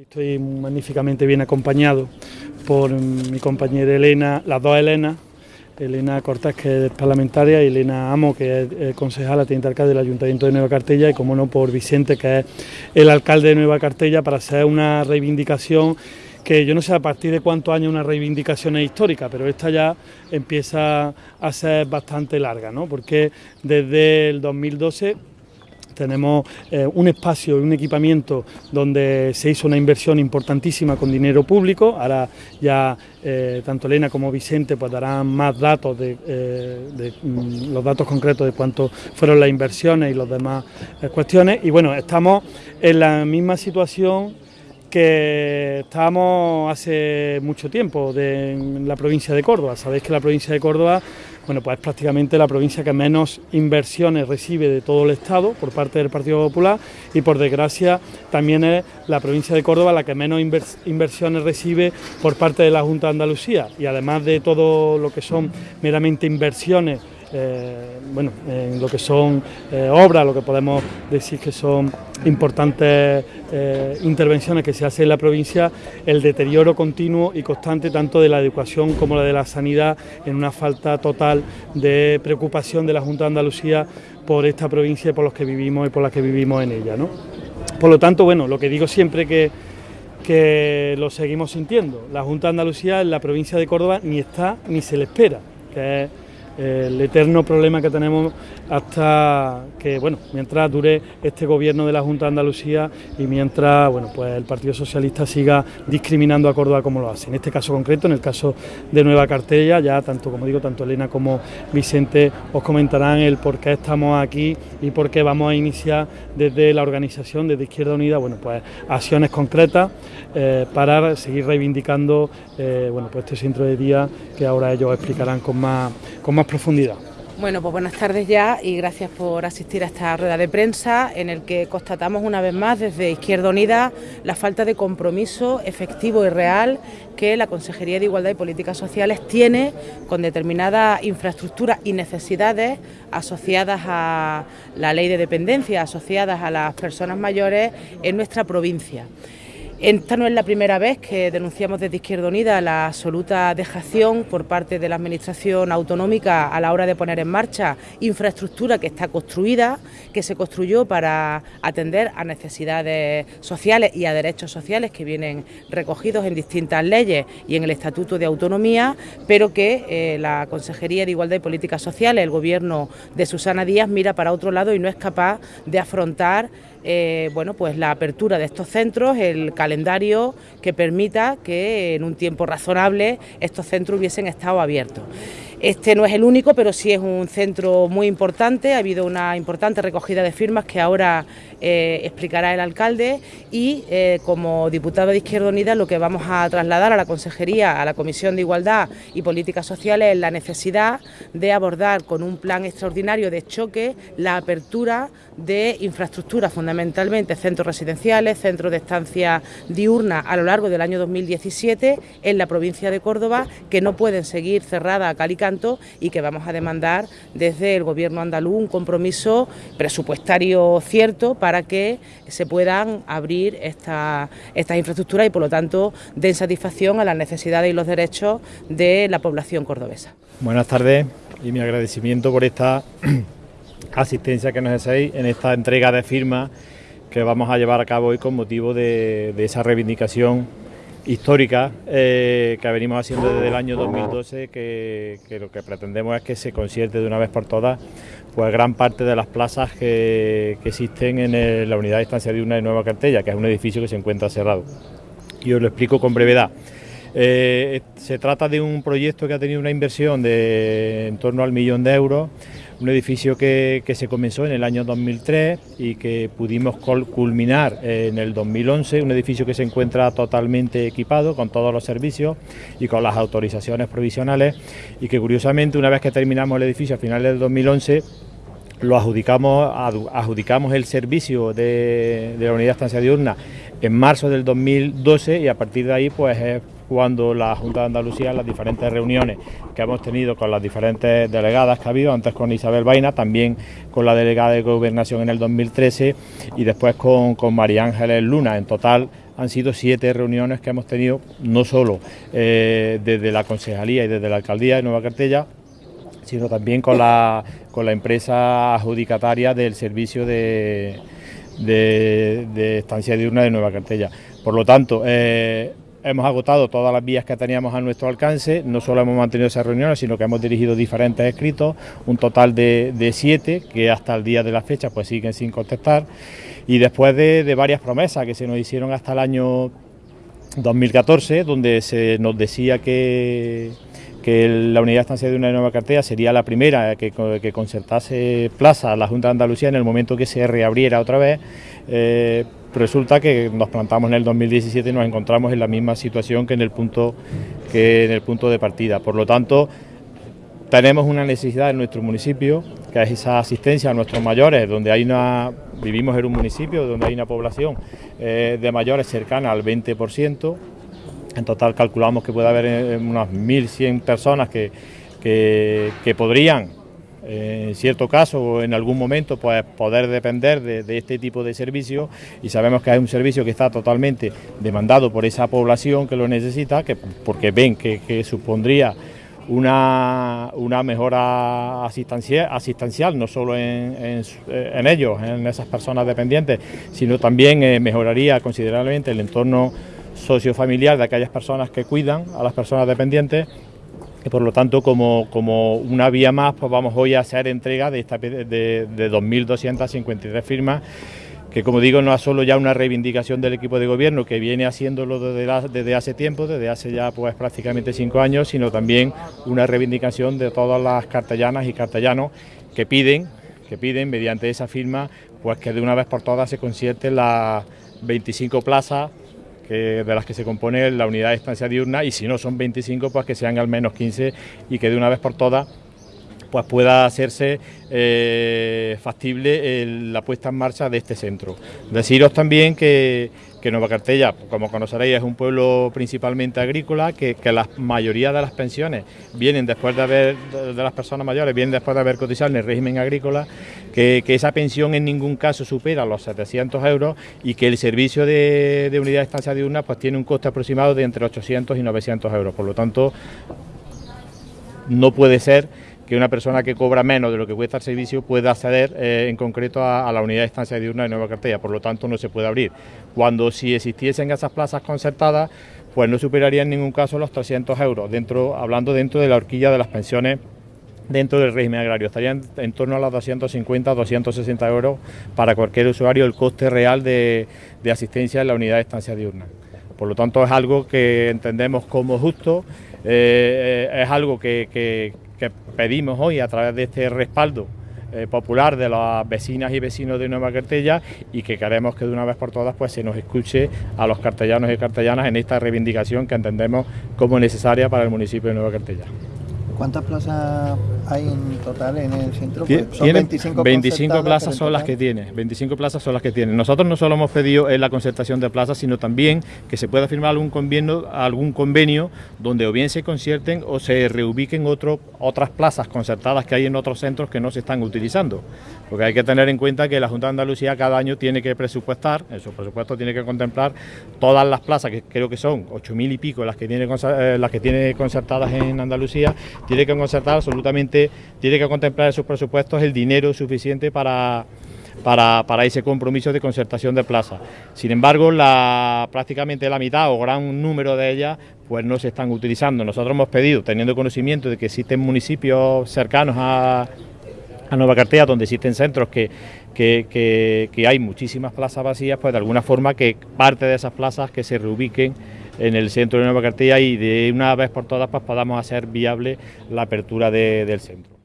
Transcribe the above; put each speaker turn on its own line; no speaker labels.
Estoy magníficamente bien acompañado por mi compañera Elena, las dos Elenas, Elena Cortés, que es parlamentaria, y Elena Amo, que es concejala, teniente alcalde del Ayuntamiento de Nueva Cartella, y como no por Vicente, que es el alcalde de Nueva Cartella, para hacer una reivindicación que yo no sé a partir de cuántos años una reivindicación es histórica, pero esta ya empieza a ser bastante larga, ¿no? porque desde el 2012 tenemos eh, un espacio y un equipamiento donde se hizo una inversión importantísima con dinero público. Ahora ya eh, tanto Elena como Vicente pues darán más datos de, eh, mm, los datos concretos de cuánto fueron las inversiones y las demás cuestiones. Y bueno, estamos en la misma situación que estábamos hace mucho tiempo en la provincia de Córdoba. Sabéis que la provincia de Córdoba bueno, pues es prácticamente la provincia que menos inversiones recibe de todo el Estado por parte del Partido Popular y por desgracia también es la provincia de Córdoba la que menos inversiones recibe por parte de la Junta de Andalucía y además de todo lo que son meramente inversiones eh, bueno, en lo que son eh, obras, lo que podemos decir que son importantes eh, intervenciones que se hacen en la provincia, el deterioro continuo y constante tanto de la educación como la de la sanidad, en una falta total de preocupación de la Junta de Andalucía por esta provincia y por los que vivimos y por las que vivimos en ella. ¿no? Por lo tanto, bueno, lo que digo siempre que, que lo seguimos sintiendo, la Junta de Andalucía en la provincia de Córdoba ni está ni se le espera, el eterno problema que tenemos hasta que, bueno, mientras dure este gobierno de la Junta de Andalucía y mientras, bueno, pues el Partido Socialista siga discriminando a Córdoba como lo hace. En este caso concreto, en el caso de Nueva Cartella, ya tanto, como digo, tanto Elena como Vicente os comentarán el por qué estamos aquí y por qué vamos a iniciar desde la organización, desde Izquierda Unida, bueno, pues acciones concretas eh, para seguir reivindicando, eh, bueno, pues este centro de día que ahora ellos explicarán con más, con más profundidad.
Bueno, pues buenas tardes ya y gracias por asistir a esta rueda de prensa en el que constatamos una vez más desde Izquierda Unida la falta de compromiso efectivo y real que la Consejería de Igualdad y Políticas Sociales tiene con determinadas infraestructuras y necesidades asociadas a la ley de dependencia, asociadas a las personas mayores en nuestra provincia. Esta no es la primera vez que denunciamos desde Izquierda Unida la absoluta dejación por parte de la Administración autonómica a la hora de poner en marcha infraestructura que está construida, que se construyó para atender a necesidades sociales y a derechos sociales que vienen recogidos en distintas leyes y en el Estatuto de Autonomía, pero que eh, la Consejería de Igualdad y Políticas Sociales, el Gobierno de Susana Díaz, mira para otro lado y no es capaz de afrontar eh, bueno, pues la apertura de estos centros, el calendario que permita que en un tiempo razonable estos centros hubiesen estado abiertos. Este no es el único, pero sí es un centro muy importante. Ha habido una importante recogida de firmas que ahora eh, explicará el alcalde y eh, como diputado de Izquierda Unida lo que vamos a trasladar a la Consejería, a la Comisión de Igualdad y Políticas Sociales es la necesidad de abordar con un plan extraordinario de choque la apertura de infraestructuras, fundamentalmente centros residenciales, centros de estancia diurna a lo largo del año 2017 en la provincia de Córdoba que no pueden seguir cerradas a cal y que vamos a demandar desde el Gobierno andaluz un compromiso presupuestario cierto para que se puedan abrir estas infraestructuras y por lo tanto den satisfacción a las necesidades y los derechos de la población cordobesa.
Buenas tardes y mi agradecimiento por esta asistencia que nos hacéis en esta entrega de firmas que vamos a llevar a cabo hoy con motivo de esa reivindicación histórica eh, que venimos haciendo desde el año 2012, que, lo que pretendemos es que se concierte de una vez por todas pues gran parte de las plazas que, existen en la unidad de estancia de una de Nueva Cartella, que es un edificio que se encuentra cerrado. Y os lo explico con brevedad. Eh, se trata de un proyecto que ha tenido una inversión de en torno al millón de euros un edificio que, se comenzó en el año 2003 y que pudimos culminar en el 2011, un edificio que se encuentra totalmente equipado con todos los servicios y con las autorizaciones provisionales y que curiosamente una vez que terminamos el edificio a finales del 2011 lo adjudicamos, adjudicamos el servicio de, la unidad de estancia diurna en marzo del 2012 y a partir de ahí pues cuando la Junta de Andalucía, las diferentes reuniones que hemos tenido con las diferentes delegadas que ha habido, antes con Isabel Vaina, también con la delegada de Gobernación en el 2013 y después con, con María Ángeles Luna. En total han sido siete reuniones que hemos tenido, no solo eh, desde la concejalía y desde la alcaldía de Nueva Cartella, sino también con la, con la empresa adjudicataria del servicio de, de, estancia diurna de Nueva Cartella. Por lo tanto, eh, hemos agotado todas las vías que teníamos a nuestro alcance, no solo hemos mantenido esas reuniones, sino que hemos dirigido diferentes escritos, un total de, siete, que hasta el día de la fecha pues siguen sin contestar, y después de, varias promesas que se nos hicieron hasta el año 2014, donde se nos decía que la unidad de estancia de una nueva cartera sería la primera que, que concertase plaza a la Junta de Andalucía en el momento que se reabriera otra vez. Eh, resulta que nos plantamos en el 2017 y nos encontramos en la misma situación que en el punto, que en el punto de partida. Por lo tanto, tenemos una necesidad en nuestro municipio, que es esa asistencia a nuestros mayores, donde hay una, vivimos en un municipio donde hay una población eh, de mayores cercana al 20%, en total calculamos que puede haber eh, unas 1.100 personas que, que, podrían, eh, en cierto caso o en algún momento, pues, poder depender de, este tipo de servicio y sabemos que es un servicio que está totalmente demandado por esa población que lo necesita, que, porque ven que, supondría una, una, mejora asistencial, asistencial no solo en, en, ellos, en esas personas dependientes, sino también eh, mejoraría considerablemente el entorno sociofamiliar de aquellas personas que cuidan a las personas dependientes y por lo tanto como, como una vía más pues vamos hoy a hacer entrega de, esta, de, de 2.253 firmas que como digo no es solo ya una reivindicación del equipo de gobierno que viene haciéndolo desde, desde, hace tiempo, desde hace ya pues prácticamente cinco años, sino también una reivindicación de todas las cartellanas y cartellanos que piden, que piden mediante esa firma, pues que de una vez por todas se concierten las 25 plazas de las que se compone la unidad de estancia diurna y si no son 25 pues que sean al menos 15 y que de una vez por todas pues pueda hacerse eh, factible la puesta en marcha de este centro. Deciros también que, que Nueva Cartella, como conoceréis, es un pueblo principalmente agrícola, que, la mayoría de las pensiones vienen después de haber, de, las personas mayores, vienen después de haber cotizado en el régimen agrícola, que, esa pensión en ningún caso supera los 700 euros y que el servicio de, de unidad de estancia diurna pues tiene un coste aproximado de entre 800 y 900 euros. Por lo tanto, no puede ser que una persona que cobra menos de lo que cuesta el servicio pueda acceder eh, en concreto a, la unidad de estancia diurna de Nueva Cartella, por lo tanto no se puede abrir. Cuando si existiesen esas plazas concertadas, pues no superaría en ningún caso los 300 euros, dentro, hablando dentro de la horquilla de las pensiones dentro del régimen agrario. Estarían en torno a los 250 260 euros para cualquier usuario el coste real de, asistencia en la unidad de estancia diurna. Por lo tanto, es algo que entendemos como justo, eh, eh, es algo que que pedimos hoy a través de este respaldo eh, popular de las vecinas y vecinos de Nueva Cartella y que queremos que de una vez por todas pues se nos escuche a los cartellanos y cartellanas en esta reivindicación que entendemos como necesaria para el municipio de Nueva Cartella.
¿Cuántas plazas hay en total en el centro?
Pues son 25, 25 plazas son las que tiene, 25 plazas son las que tiene. Nosotros no solo hemos pedido la concertación de plazas, sino también que se pueda firmar algún convenio, algún convenio donde o bien se concierten o se reubiquen otro, otras plazas concertadas que hay en otros centros que no se están utilizando. Porque hay que tener en cuenta que la Junta de Andalucía cada año tiene que presupuestar, en su presupuesto tiene que contemplar todas las plazas, que creo que son 8.000 y pico las que tiene, eh, las que tiene concertadas en Andalucía, tiene que concertar absolutamente, tiene que contemplar en sus presupuestos el dinero suficiente para, para, ese compromiso de concertación de plazas. Sin embargo, la, prácticamente la mitad o gran número de ellas pues no se están utilizando. Nosotros hemos pedido, teniendo conocimiento de que existen municipios cercanos a, a Nueva Cartella, donde existen centros que, que, que, hay muchísimas plazas vacías, pues de alguna forma que parte de esas plazas que se reubiquen en el centro de Nueva Cartella y de una vez por todas pues podamos hacer viable la apertura del centro.